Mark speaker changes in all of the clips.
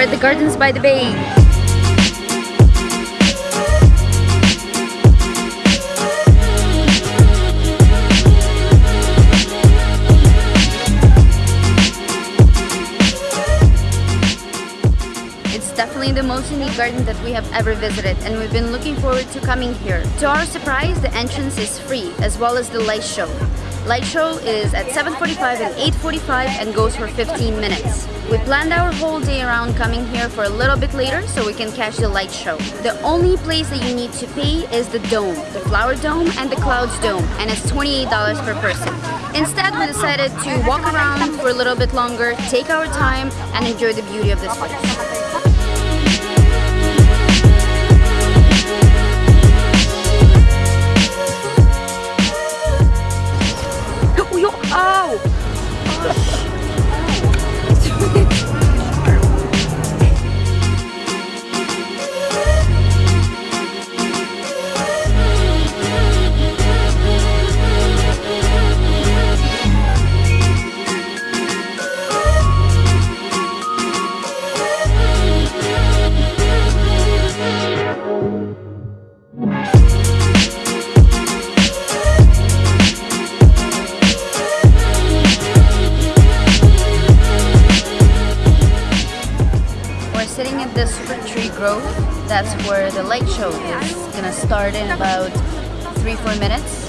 Speaker 1: at the Gardens by the Bay. It's definitely the most unique garden that we have ever visited and we've been looking forward to coming here. To our surprise, the entrance is free as well as the light show. Light show is at 7.45 and 8.45 and goes for 15 minutes. We planned our whole day around coming here for a little bit later so we can catch the light show. The only place that you need to pay is the dome, the flower dome and the clouds dome and it's $28 per person. Instead, we decided to walk around for a little bit longer, take our time and enjoy the beauty of this place. We're sitting at the Super Tree Grove. That's where the light show is gonna start in about three, four minutes.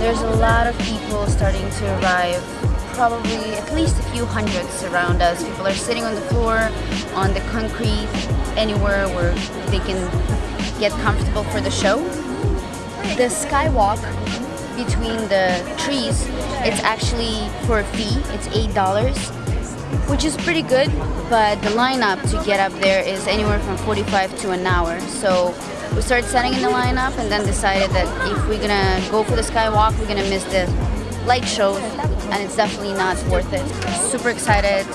Speaker 1: There's a lot of people starting to arrive, probably at least a few hundreds around us. People are sitting on the floor, on the concrete, anywhere where they can get comfortable for the show. The skywalk between the trees, it's actually for a fee, it's $8 which is pretty good, but the lineup to get up there is anywhere from 45 to an hour. So we started setting in the lineup and then decided that if we're gonna go for the skywalk, we're gonna miss the light shows and it's definitely not worth it. Super excited.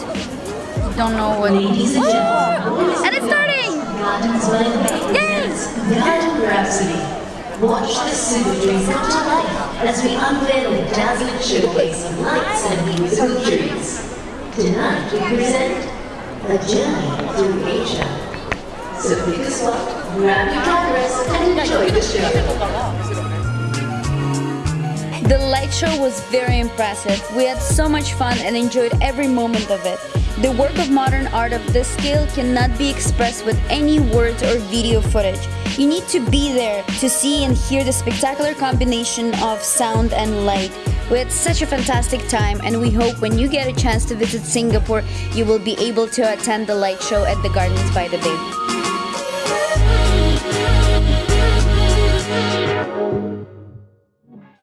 Speaker 1: Don't know what.
Speaker 2: Ladies and gentlemen,
Speaker 1: And it's starting!
Speaker 2: Gardens by the Bay
Speaker 1: Yay!
Speaker 2: Garden Rhapsody. Watch the super tree come to life as we unveil a dazzling showcase of lights and musical trees. Tonight we present A Journey Through Asia. So pick a spot, grab your cameras and enjoy the show.
Speaker 1: The light show was very impressive. We had so much fun and enjoyed every moment of it. The work of modern art of this scale cannot be expressed with any words or video footage. You need to be there to see and hear the spectacular combination of sound and light. We had such a fantastic time and we hope when you get a chance to visit Singapore, you will be able to attend the light show at the Gardens by the Bay.